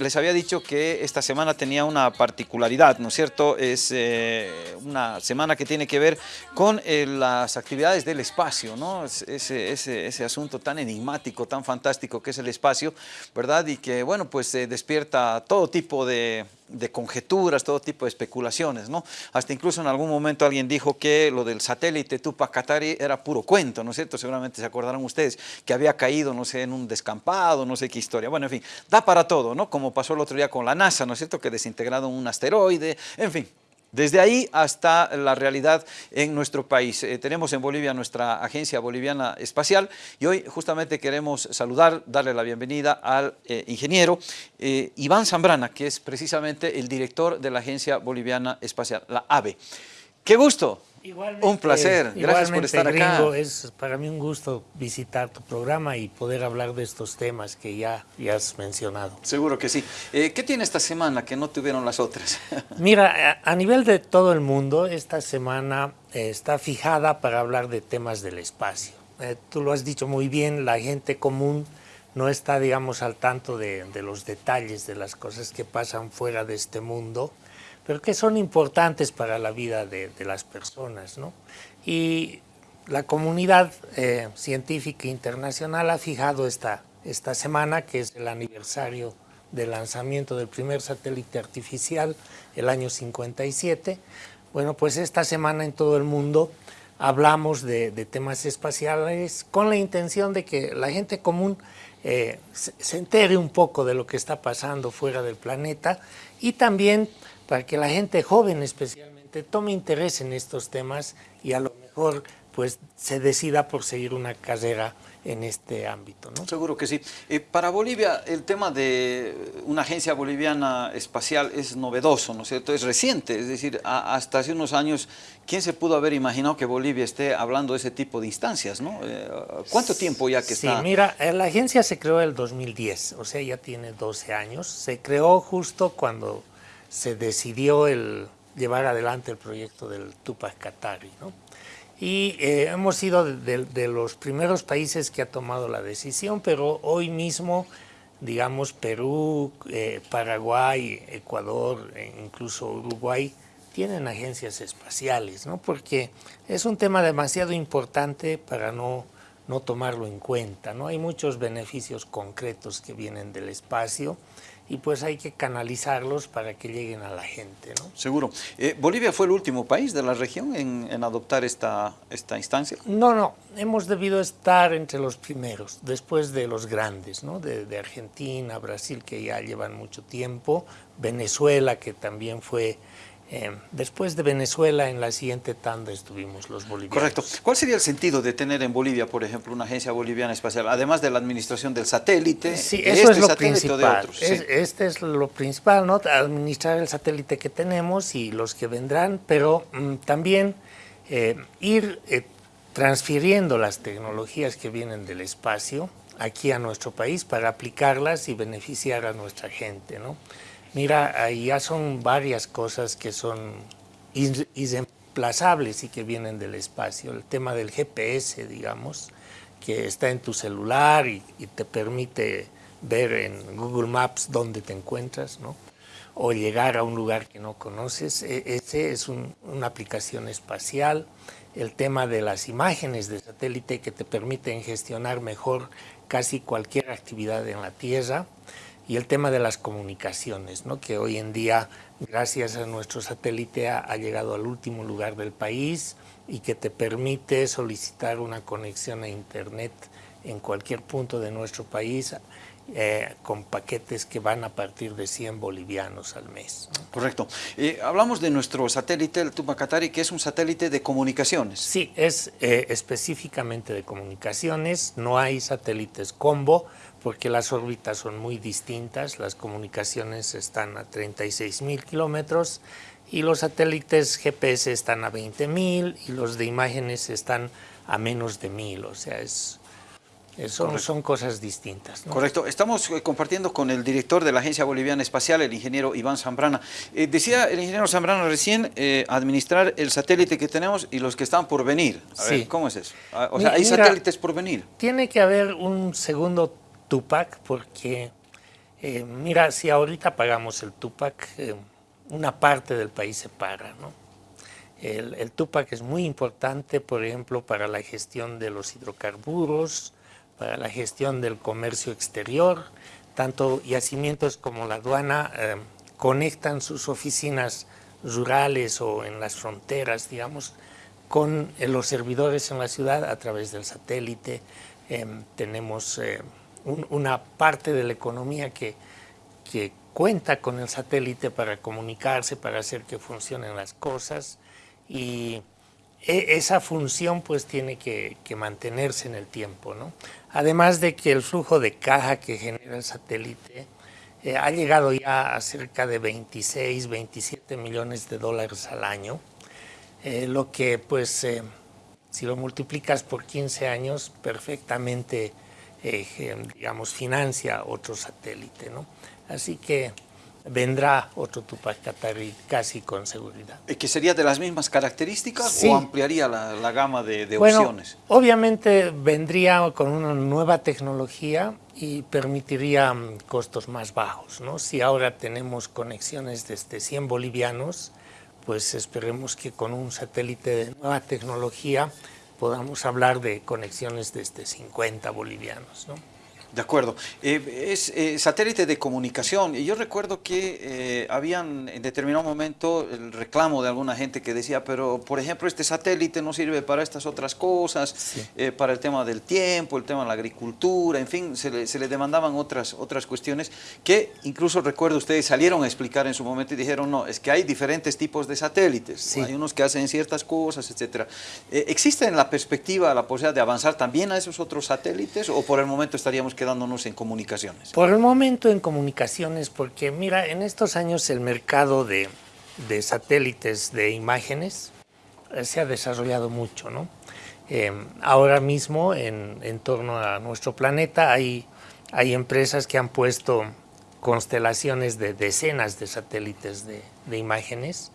les había dicho que esta semana tenía una particularidad, ¿no es cierto? Es eh, una semana que tiene que ver con eh, las actividades del espacio, ¿no? Ese, ese, ese, asunto tan enigmático, tan fantástico que es el espacio, ¿verdad? Y que, bueno, pues despierta todo tipo de, de conjeturas, todo tipo de especulaciones, ¿no? Hasta incluso en algún momento alguien dijo que lo del satélite Tupac Katari era puro cuento, ¿no es cierto? Seguramente se acordarán ustedes que había caído, no sé, en un descampado, no sé qué historia. Bueno, en fin, da para todo, ¿no? Como pasó el otro día con la NASA, ¿no es cierto? Que desintegrado un asteroide, en fin, desde ahí hasta la realidad en nuestro país. Eh, tenemos en Bolivia nuestra Agencia Boliviana Espacial y hoy justamente queremos saludar, darle la bienvenida al eh, ingeniero eh, Iván Zambrana, que es precisamente el director de la Agencia Boliviana Espacial, la AVE. ¡Qué gusto! Igualmente, un placer, gracias por estar acá. Es para mí un gusto visitar tu programa y poder hablar de estos temas que ya, ya has mencionado. Seguro que sí. Eh, ¿Qué tiene esta semana que no tuvieron las otras? Mira, a, nivel de todo el mundo, esta semana eh, está fijada para hablar de temas del espacio. Eh, tú lo has dicho muy bien, la gente común no está, digamos, al tanto de, de los detalles de las cosas que pasan fuera de este mundo pero que son importantes para la vida de, las personas. ¿no? Y la comunidad eh, científica internacional ha fijado esta, esta semana, que es el aniversario del lanzamiento del primer satélite artificial, el año 57. Bueno, pues esta semana en todo el mundo hablamos de, temas espaciales con la intención de que la gente común eh, se entere un poco de lo que está pasando fuera del planeta y también para que la gente joven especialmente tome interés en estos temas y a lo mejor pues se decida por seguir una carrera en este ámbito. ¿no? Seguro que sí. Eh, para Bolivia el tema de una agencia boliviana espacial es novedoso, ¿no es cierto? Es reciente, es decir, hasta hace unos años, ¿quién se pudo haber imaginado que Bolivia esté hablando de ese tipo de instancias? ¿no? Eh, ¿Cuánto tiempo ya que está? Sí, mira, eh, la agencia se creó en el 2010, o sea, ya tiene 12 años. Se creó justo cuando se decidió el llevar adelante el proyecto del Tupac Katari. ¿no? Y eh, hemos sido de, los primeros países que ha tomado la decisión, pero hoy mismo, digamos, Perú, eh, Paraguay, Ecuador, e incluso Uruguay, tienen agencias espaciales, ¿no? porque es un tema demasiado importante para no, no tomarlo en cuenta. ¿no? Hay muchos beneficios concretos que vienen del espacio, y pues hay que canalizarlos para que lleguen a la gente. ¿no? Seguro. Eh, ¿Bolivia fue el último país de la región en, adoptar esta, esta instancia? No, no, hemos debido estar entre los primeros, después de los grandes, ¿no? de, de Argentina, Brasil, que ya llevan mucho tiempo, Venezuela, que también fue eh, después de Venezuela, en la siguiente tanda estuvimos los bolivianos. Correcto. ¿Cuál sería el sentido de tener en Bolivia, por ejemplo, una agencia boliviana espacial, además de la administración del satélite? Sí, eso es este lo principal. este es lo principal, ¿no? Administrar el satélite que tenemos y los que vendrán, pero mm, también eh, ir eh, transfiriendo las tecnologías que vienen del espacio aquí a nuestro país para aplicarlas y beneficiar a nuestra gente, ¿no? Mira, ya son varias cosas que son irreemplazables y que vienen del espacio. El tema del GPS, digamos, que está en tu celular y, te permite ver en Google Maps dónde te encuentras, ¿no? o llegar a un lugar que no conoces. E, ese es una aplicación espacial. El tema de las imágenes de satélite que te permiten gestionar mejor casi cualquier actividad en la Tierra y el tema de las comunicaciones, ¿no? que hoy en día, gracias a nuestro satélite, ha, llegado al último lugar del país y que te permite solicitar una conexión a Internet en cualquier punto de nuestro país eh, con paquetes que van a partir de 100 bolivianos al mes. Correcto. Eh, hablamos de nuestro satélite, el Tupacatari, que es un satélite de comunicaciones. Sí, es eh, específicamente de comunicaciones, no hay satélites combo, porque las órbitas son muy distintas, las comunicaciones están a 36 mil kilómetros y los satélites GPS están a 20 mil y los de imágenes están a menos de mil, o sea, es, son, son, cosas distintas. Correcto. Estamos eh, compartiendo con el director de la Agencia Boliviana Espacial, el ingeniero Iván Zambrana. Eh, decía el ingeniero Zambrana recién, eh, administrar el satélite que tenemos y los que están por venir. A ver, ¿cómo es eso? Ah, o sea, ¿hay satélites por venir? Tiene que haber un segundo Tupac porque Eh, mira, si ahorita pagamos el Tupac, eh, una parte del país se para, ¿no? El, Tupac es muy importante, por ejemplo, para la gestión de los hidrocarburos, para la gestión del comercio exterior. Tanto yacimientos como la aduana eh, conectan sus oficinas rurales o en las fronteras, digamos, con los servidores en la ciudad a través del satélite. Eh, tenemos un, una parte de la economía que, que cuenta con el satélite para comunicarse, para hacer que funcionen las cosas y e, esa función pues tiene que, que, mantenerse en el tiempo. ¿no? Además de que el flujo de caja que genera el satélite eh, ha llegado ya a cerca de 26, 27 millones de dólares al año, eh, lo que pues eh, si lo multiplicas por 15 años perfectamente digamos financia otro satélite. ¿no? Así que vendrá otro Tupac Katari casi con seguridad. ¿Y que sería de las mismas características o ampliaría la, la gama de, de bueno, opciones? Obviamente vendría con una nueva tecnología y permitiría mm, costos más bajos. ¿no? Si ahora tenemos conexiones desde 100 bolivianos, pues esperemos que con un satélite de nueva tecnología podamos hablar de conexiones desde 50 bolivianos. ¿no? De acuerdo. Eh, es eh, satélite de comunicación. Y yo recuerdo que eh, habían en determinado momento el reclamo de alguna gente que decía, pero por ejemplo este satélite no sirve para estas otras cosas, sí. Eh, para el tema del tiempo, el tema de la agricultura, en fin, se le, se le, demandaban otras, otras cuestiones que incluso recuerdo ustedes salieron a explicar en su momento y dijeron, no, es que hay diferentes tipos de satélites, sí. hay unos que hacen ciertas cosas, etc. ¿Existe en la perspectiva la posibilidad de avanzar también a esos otros satélites o por el momento estaríamos quedándonos en comunicaciones? Por el momento en comunicaciones, porque mira, en estos años el mercado de, satélites de imágenes eh, se ha desarrollado mucho, ¿no? Eh, ahora mismo en, torno a nuestro planeta hay, hay empresas que han puesto constelaciones de decenas de satélites de, de imágenes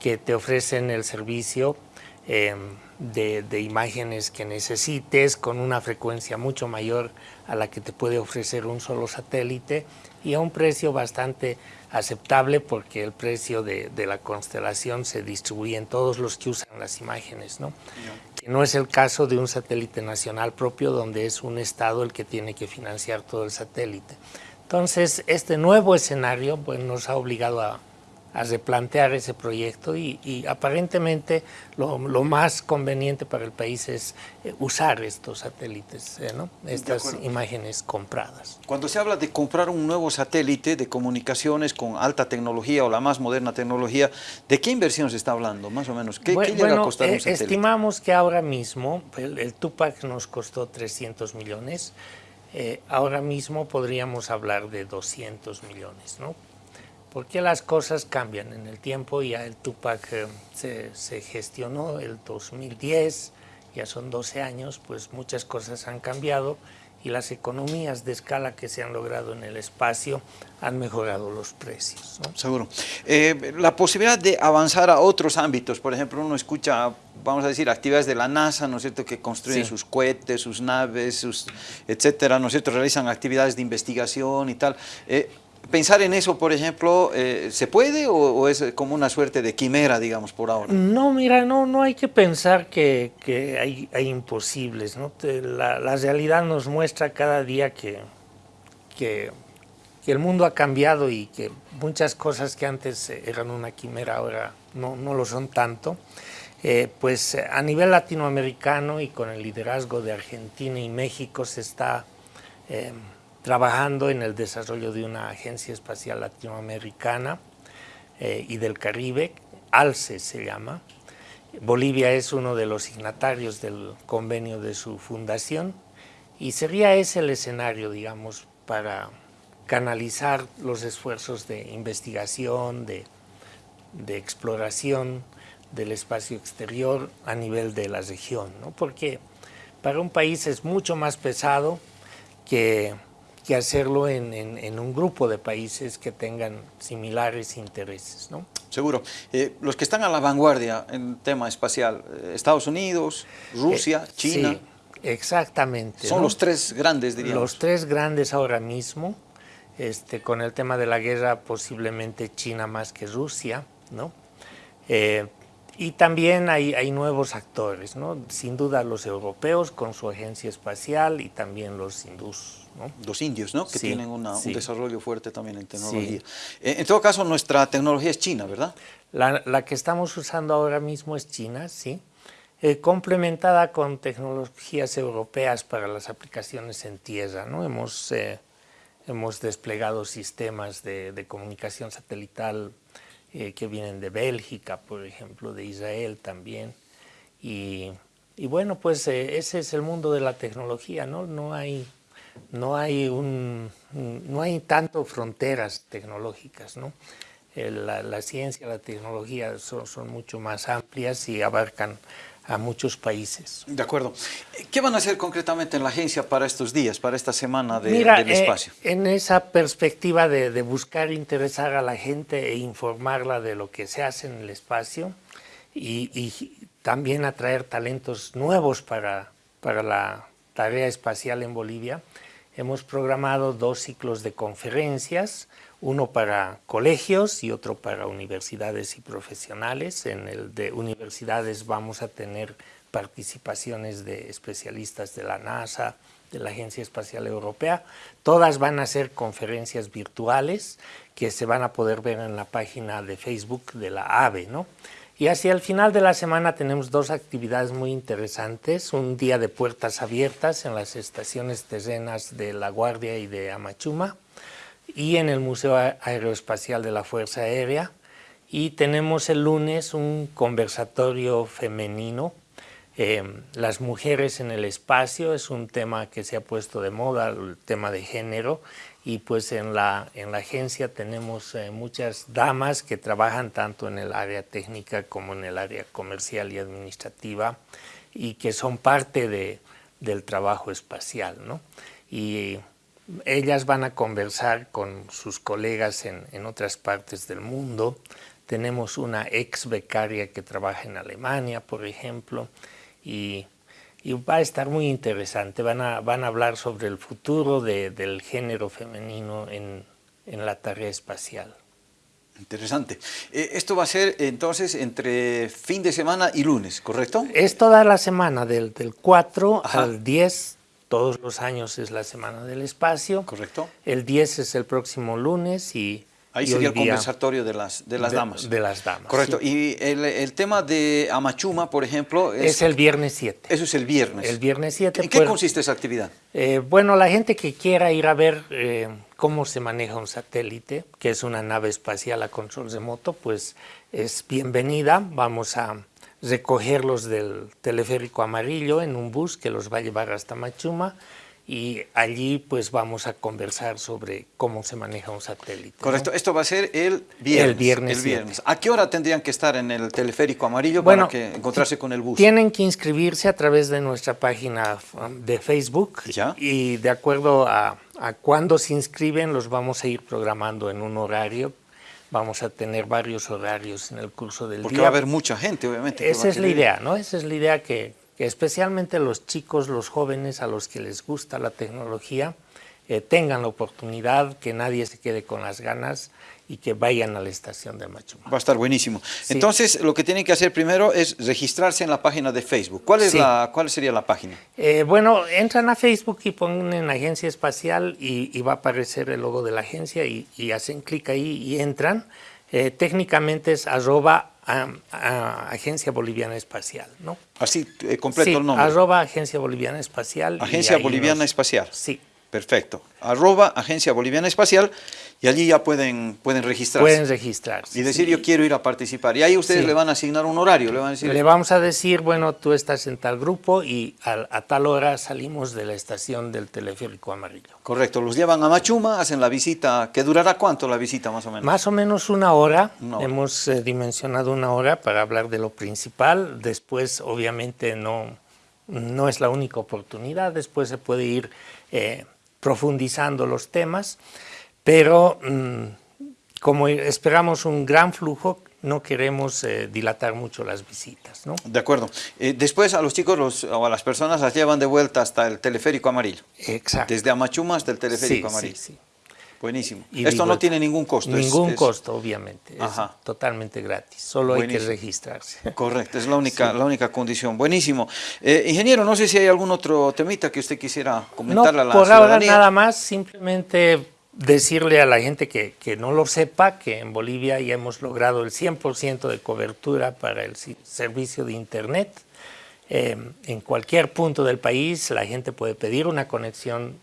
que te ofrecen el servicio eh, de, de, imágenes que necesites con una frecuencia mucho mayor a la que te puede ofrecer un solo satélite y a un precio bastante aceptable porque el precio de, de la constelación se distribuye en todos los que usan las imágenes, ¿no? Que no es el caso de un satélite nacional propio donde es un estado el que tiene que financiar todo el satélite. Entonces, este nuevo escenario pues, nos ha obligado a, a replantear ese proyecto y, y aparentemente lo, lo, más conveniente para el país es eh, usar estos satélites, eh, ¿no? estas imágenes compradas. Cuando se habla de comprar un nuevo satélite de comunicaciones con alta tecnología o la más moderna tecnología, ¿de qué inversión se está hablando más o menos? ¿Qué, bueno, ¿qué llega a costar eh, un satélite? Estimamos que ahora mismo el, el Tupac nos costó 300 millones, eh, ahora mismo podríamos hablar de 200 millones, ¿no? Porque las cosas cambian en el tiempo, ya el Tupac eh, se, se, gestionó el 2010, ya son 12 años, pues muchas cosas han cambiado y las economías de escala que se han logrado en el espacio han mejorado los precios. ¿no? Seguro. Eh, la posibilidad de avanzar a otros ámbitos, por ejemplo, uno escucha, vamos a decir, actividades de la NASA, ¿no es cierto?, que construyen sí. sus cohetes, sus naves, sus, etcétera, ¿no es cierto?, realizan actividades de investigación y tal. Eh, ¿Pensar en eso, por ejemplo, eh, se puede o, o, es como una suerte de quimera, digamos, por ahora? No, mira, no, no hay que pensar que, que hay, hay, imposibles. ¿no? La, la, realidad nos muestra cada día que, que, que, el mundo ha cambiado y que muchas cosas que antes eran una quimera ahora no, no lo son tanto. Eh, pues a nivel latinoamericano y con el liderazgo de Argentina y México se está... Eh, trabajando en el desarrollo de una agencia espacial latinoamericana eh, y del Caribe, ALCE se llama. Bolivia es uno de los signatarios del convenio de su fundación y sería ese el escenario, digamos, para canalizar los esfuerzos de investigación, de, de exploración del espacio exterior a nivel de la región, ¿no? porque para un país es mucho más pesado que que hacerlo en, en, en, un grupo de países que tengan similares intereses. ¿no? Seguro. Eh, los que están a la vanguardia en tema espacial, eh, Estados Unidos, Rusia, eh, China. Sí, exactamente. Son ¿no? los tres grandes, diríamos. Los tres grandes ahora mismo. este, con el tema de la guerra posiblemente China más que Rusia, ¿no? Eh, y también hay, hay, nuevos actores, ¿no? sin duda los europeos con su agencia espacial y también los hindús. ¿no? Los indios, ¿no? que tienen un desarrollo fuerte también en tecnología. Eh, en todo caso, nuestra tecnología es china, ¿verdad? La, la que estamos usando ahora mismo es china, sí. Eh, complementada con tecnologías europeas para las aplicaciones en tierra. ¿no? Hemos, eh, hemos desplegado sistemas de, de comunicación satelital eh, que vienen de Bélgica, por ejemplo, de Israel también. Y, bueno, pues ese es el mundo de la tecnología, ¿no? No hay, no hay, un, no hay tanto fronteras tecnológicas, ¿no? La, la, ciencia, la tecnología son mucho más amplias y abarcan a muchos países. De acuerdo. ¿Qué van a hacer concretamente en la agencia para estos días, para esta semana de, del eh, espacio? en esa perspectiva de, de, buscar interesar a la gente e informarla de lo que se hace en el espacio y, y también atraer talentos nuevos para, para la tarea espacial en Bolivia, hemos programado dos ciclos de conferencias, uno para colegios y otro para universidades y profesionales. En el de universidades vamos a tener participaciones de especialistas de la NASA, de la Agencia Espacial Europea. Todas van a ser conferencias virtuales que se van a poder ver en la página de Facebook de la AVE. ¿no? Y hacia el final de la semana tenemos dos actividades muy interesantes. Un día de puertas abiertas en las estaciones terrenas de La Guardia y de Amachuma y en el Museo Aeroespacial de la Fuerza Aérea. Y tenemos el lunes un conversatorio femenino. Eh, las mujeres en el espacio es un tema que se ha puesto de moda, el tema de género, y pues en la, en la agencia tenemos eh, muchas damas que trabajan tanto en el área técnica como en el área comercial y administrativa y que son parte de, del trabajo espacial. ¿no? Y ellas van a conversar con sus colegas en, en, otras partes del mundo. Tenemos una ex becaria que trabaja en Alemania, por ejemplo, y, y va a estar muy interesante. Van a, van a hablar sobre el futuro de, del género femenino en, en, la tarea espacial. Interesante. Eh, esto va a ser entonces entre fin de semana y lunes, ¿correcto? Es toda la semana, del, del 4 Ajá. al 10 todos los años es la Semana del Espacio. Correcto. El 10 es el próximo lunes y... Ahí sería el conversatorio de las, de las de, damas. De las damas. Correcto. Sí. Y el, el, tema de Amachuma, por ejemplo... Es, es, el viernes 7. Eso es el viernes. El viernes 7. ¿En qué consiste esa actividad? Eh, bueno, la gente que quiera ir a ver eh, cómo se maneja un satélite, que es una nave espacial a control remoto, pues es bienvenida. Vamos a recogerlos del teleférico amarillo en un bus que los va a llevar hasta Machuma y allí pues vamos a conversar sobre cómo se maneja un satélite. Correcto, ¿no? esto va a ser el viernes. El viernes. El viernes. ¿A qué hora tendrían que estar en el teleférico amarillo bueno, para que encontrarse con el bus? Tienen que inscribirse a través de nuestra página de Facebook ¿Ya? y de acuerdo a, a cuándo se inscriben los vamos a ir programando en un horario vamos a tener varios horarios en el curso del Porque día. Porque va a haber mucha gente, obviamente. Esa es la idea, ¿no? Esa es la idea que, que, especialmente los chicos, los jóvenes a los que les gusta la tecnología, eh, tengan la oportunidad, que nadie se quede con las ganas y que vayan a la estación de Machuma. Va a estar buenísimo. Sí. Entonces, lo que tienen que hacer primero es registrarse en la página de Facebook. ¿Cuál, es sí. la, cuál sería la página? Eh, bueno, entran a Facebook y ponen Agencia Espacial y, y, va a aparecer el logo de la agencia y, y hacen clic ahí y entran. Eh, técnicamente es arroba a, a Agencia Boliviana Espacial, ¿no? Así, eh, completo sí, el nombre. arroba Agencia Boliviana Espacial. Agencia Boliviana nos, Espacial. Sí. Perfecto. Arroba Agencia Boliviana Espacial y allí ya pueden, pueden registrarse. Pueden registrarse. Y decir, sí. yo quiero ir a participar. Y ahí ustedes sí. le van a asignar un horario. Le, van a decir... le vamos a decir, bueno, tú estás en tal grupo y a, a, tal hora salimos de la estación del teleférico amarillo. Correcto. Los llevan a Machuma, hacen la visita. ¿Que durará cuánto la visita más o menos? Más o menos una hora. Una hora. Hemos eh, dimensionado una hora para hablar de lo principal. Después, obviamente, no, no es la única oportunidad. Después se puede ir... Eh, profundizando los temas, pero mmm, como esperamos un gran flujo, no queremos eh, dilatar mucho las visitas. ¿no? De acuerdo. Eh, después a los chicos los, o a las personas las llevan de vuelta hasta el teleférico amarillo. Exacto. Desde Amachuma hasta el teleférico sí, amarillo. Sí, sí. Buenísimo. Y Esto digo, no tiene ningún costo. Ningún es- costo, obviamente. Ajá. Es totalmente gratis. Solo hay que registrarse. Correcto, es la única, la única condición. Buenísimo. Eh, ingeniero, no sé si hay algún otro temita que usted quisiera No, comentarle a la por ahora nada más, simplemente decirle a la gente que, que no lo sepa que en Bolivia ya hemos logrado el 100% de cobertura para el servicio de Internet. Eh, en cualquier punto del país la gente puede pedir una conexión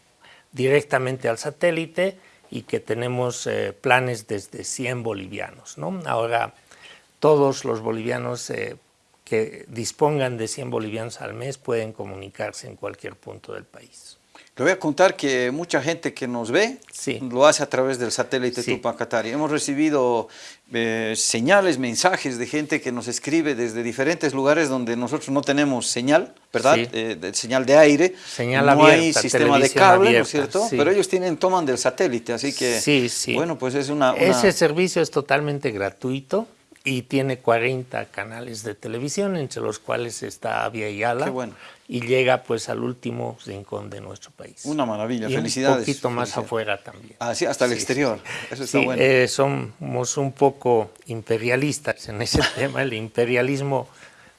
directamente al satélite y que tenemos eh, planes desde 100 bolivianos. ¿no? Ahora todos los bolivianos eh, que dispongan de 100 bolivianos al mes pueden comunicarse en cualquier punto del país. Le voy a contar que mucha gente que nos ve Sí. lo hace a través del satélite Sí. Tupac Katari. Hemos recibido eh, señales, mensajes de gente que nos escribe desde diferentes lugares donde nosotros no tenemos señal, ¿verdad? Sí. Eh, de señal de aire. Señal no hay sistema de cable, ¿no es cierto? Pero ellos tienen, toman del satélite, así que, Sí, sí. bueno, pues es una... una- Ese servicio es totalmente gratuito y tiene 40 canales de televisión, entre los cuales está Avia Yala, Qué bueno. y llega pues al último rincón de nuestro país. Una maravilla, y felicidades. un poquito más afuera también. Ah, sí, hasta el Sí, exterior. Eso está Sí, bueno. eh, somos un poco imperialistas en ese tema. El imperialismo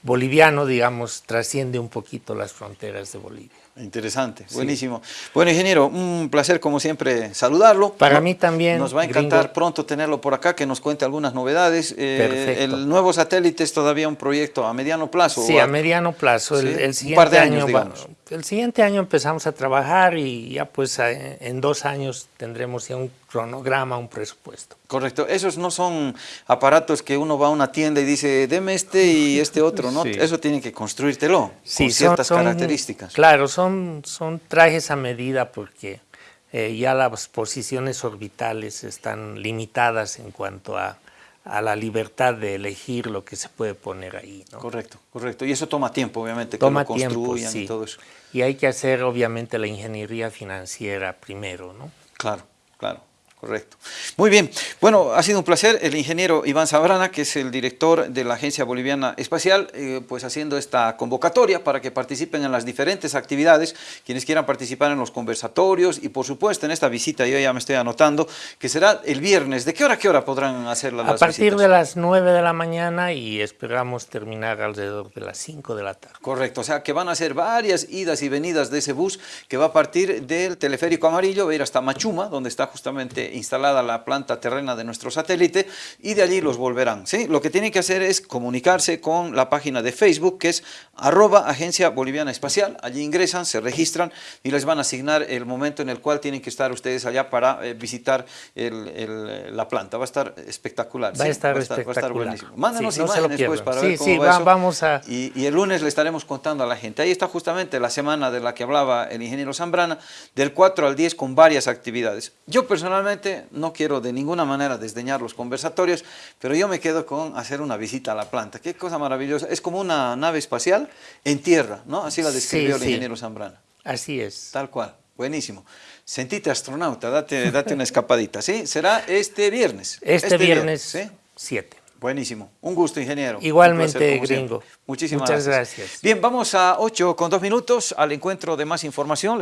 boliviano, digamos, trasciende un poquito las fronteras de Bolivia. Interesante, buenísimo. Bueno, ingeniero, un placer como siempre saludarlo. Para mí también, Nos va a encantar gringo. pronto tenerlo por acá, que nos cuente algunas novedades. Eh, Perfecto. El nuevo satélite es todavía un proyecto a mediano plazo. Sí, ¿o a mediano plazo. El, Sí, el un siguiente par de años, año va- digamos. El siguiente año empezamos a trabajar y ya pues en dos años tendremos ya un cronograma, un presupuesto. Correcto, esos no son aparatos que uno va a una tienda y dice, deme este y este otro, ¿no? Sí. Eso tiene que construírtelo Sí, con son- ciertas son- características. Claro, son, son trajes a medida porque eh, ya las posiciones orbitales están limitadas en cuanto a, a la libertad de elegir lo que se puede poner ahí. ¿no? Correcto, correcto. Y eso toma tiempo, obviamente, Toma que lo tiempo, construyan sí. y todo eso. Y hay que hacer obviamente la ingeniería financiera primero, ¿no? Claro, claro, correcto. Muy bien, bueno, ha sido un placer el ingeniero Iván Sabrana, que es el director de la Agencia Boliviana Espacial, eh, pues haciendo esta convocatoria para que participen en las diferentes actividades, quienes quieran participar en los conversatorios y por supuesto en esta visita, yo ya me estoy anotando, que será el viernes. ¿De qué hora a qué hora podrán hacerla A las partir visitas? de las 9 de la mañana y esperamos terminar alrededor de las 5 de la tarde. Correcto, o sea que van a ser varias idas y venidas de ese bus que va a partir del teleférico amarillo, va a ir hasta Machuma, donde está justamente instalada la planta terrena de nuestro satélite, y de allí los volverán. ¿sí? Lo que tienen que hacer es comunicarse con la página de Facebook, que es arroba Agencia Boliviana Espacial. Allí ingresan, se registran y les van a asignar el momento en el cual tienen que estar ustedes allá para eh, visitar el- el- la planta. Va a estar espectacular. Va a ¿sí? estar va a estar espectacular. buenísimo. Mándanos Sí, no imágenes pues, para Sí, ver cómo sí, va va- eso. vamos a- Y, y el lunes le estaremos contando a la gente. Ahí está justamente la semana de la que hablaba el ingeniero Zambrana, del 4 al 10 con varias actividades. Yo personalmente no quiero de ninguna manera desdeñar los conversatorios, pero yo me quedo con hacer una visita a la planta. Qué cosa maravillosa. Es como una nave espacial en tierra, ¿no? Así la describió Sí, el sí. ingeniero Zambrana. Así es. Tal cual. Buenísimo. Sentite astronauta, date, date una escapadita, ¿sí? Será este viernes. Este, viernes ¿sí? 7. Buenísimo. Un gusto, ingeniero. Igualmente, placer, gringo. siempre. Muchísimas Muchas gracias. gracias. Bien, vamos a 8 con 2 minutos al encuentro de más información.